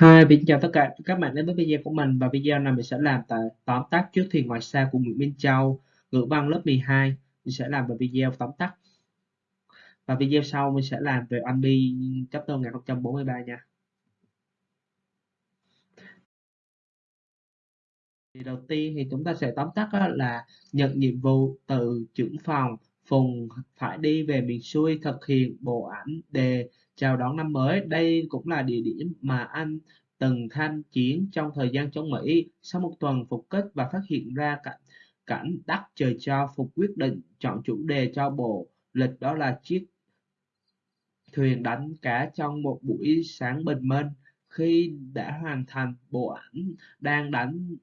Hi, xin chào tất cả các bạn đến với video của mình. Và video này mình sẽ làm tại tóm tắt trước thuyền ngoài xa của Nguyễn Minh Châu ngữ văn lớp 12 mình sẽ làm về video tóm tắt. Và video sau mình sẽ làm về anh bi chapter 1043 nha. Thì đầu tiên thì chúng ta sẽ tóm tắt là nhận nhiệm vụ từ trưởng phòng Phùng phải đi về miền xuôi thực hiện bộ ảnh đề chào đón năm mới. Đây cũng là địa điểm mà anh từng tham chiến trong thời gian chống Mỹ. Sau một tuần phục kích và phát hiện ra cảnh cảnh đắc trời cho Phục quyết định chọn chủ đề cho bộ lịch đó là chiếc thuyền đánh cá trong một buổi sáng bình minh. Khi đã hoàn thành bộ ảnh đang đánh,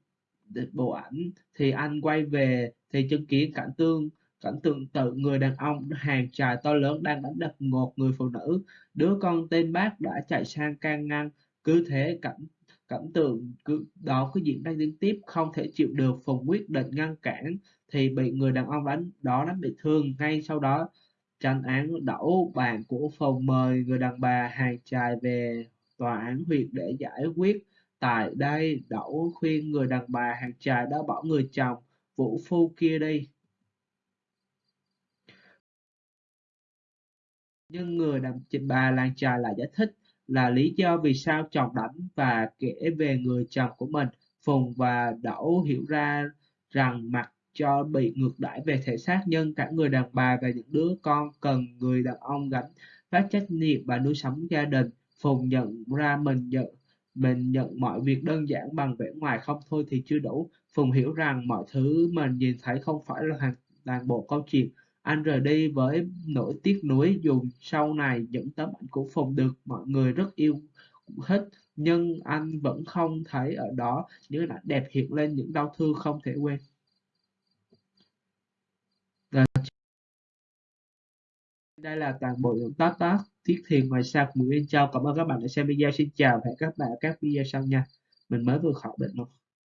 bộ ảnh thì anh quay về thì chứng kiến cảnh tương cảnh tượng tự người đàn ông, hàng trài to lớn đang đánh đập ngột người phụ nữ. Đứa con tên bác đã chạy sang can ngăn. Cứ thế cảnh cảnh tượng cứ, đó cứ diễn ra liên tiếp, không thể chịu được phùng quyết định ngăn cản thì bị người đàn ông đánh, đó đánh bị thương. Ngay sau đó, tranh án đẩu bạn của phùng mời người đàn bà hàng trài về tòa án huyện để giải quyết. Tại đây đẩu khuyên người đàn bà hàng trài đã bỏ người chồng, vũ phu kia đi. Nhưng người đàn bà làng trài lại giải thích là lý do vì sao chồng đánh và kể về người chồng của mình. Phùng và đẩu hiểu ra rằng mặc cho bị ngược đãi về thể xác, nhưng cả người đàn bà và những đứa con cần người đàn ông gánh vác trách nhiệm và nuôi sống gia đình. Phùng nhận ra mình nhận mình nhận mọi việc đơn giản bằng vẻ ngoài không thôi thì chưa đủ. Phùng hiểu rằng mọi thứ mình nhìn thấy không phải là toàn bộ câu chuyện anh rời đi với nỗi tiếc nuối, dù sau này những tấm ảnh của Phùng được mọi người rất yêu thích nhưng anh vẫn không thấy ở đó những ảnh đẹp hiện lên, những đau thương không thể quên. Đây là toàn bộ những tác tác Thiết Thiền ngoài xa của Nguyễn Châu. Cảm ơn các bạn đã xem video. Xin chào và hẹn các bạn ở các video sau nha. Mình mới vừa khỏi bệnh luôn.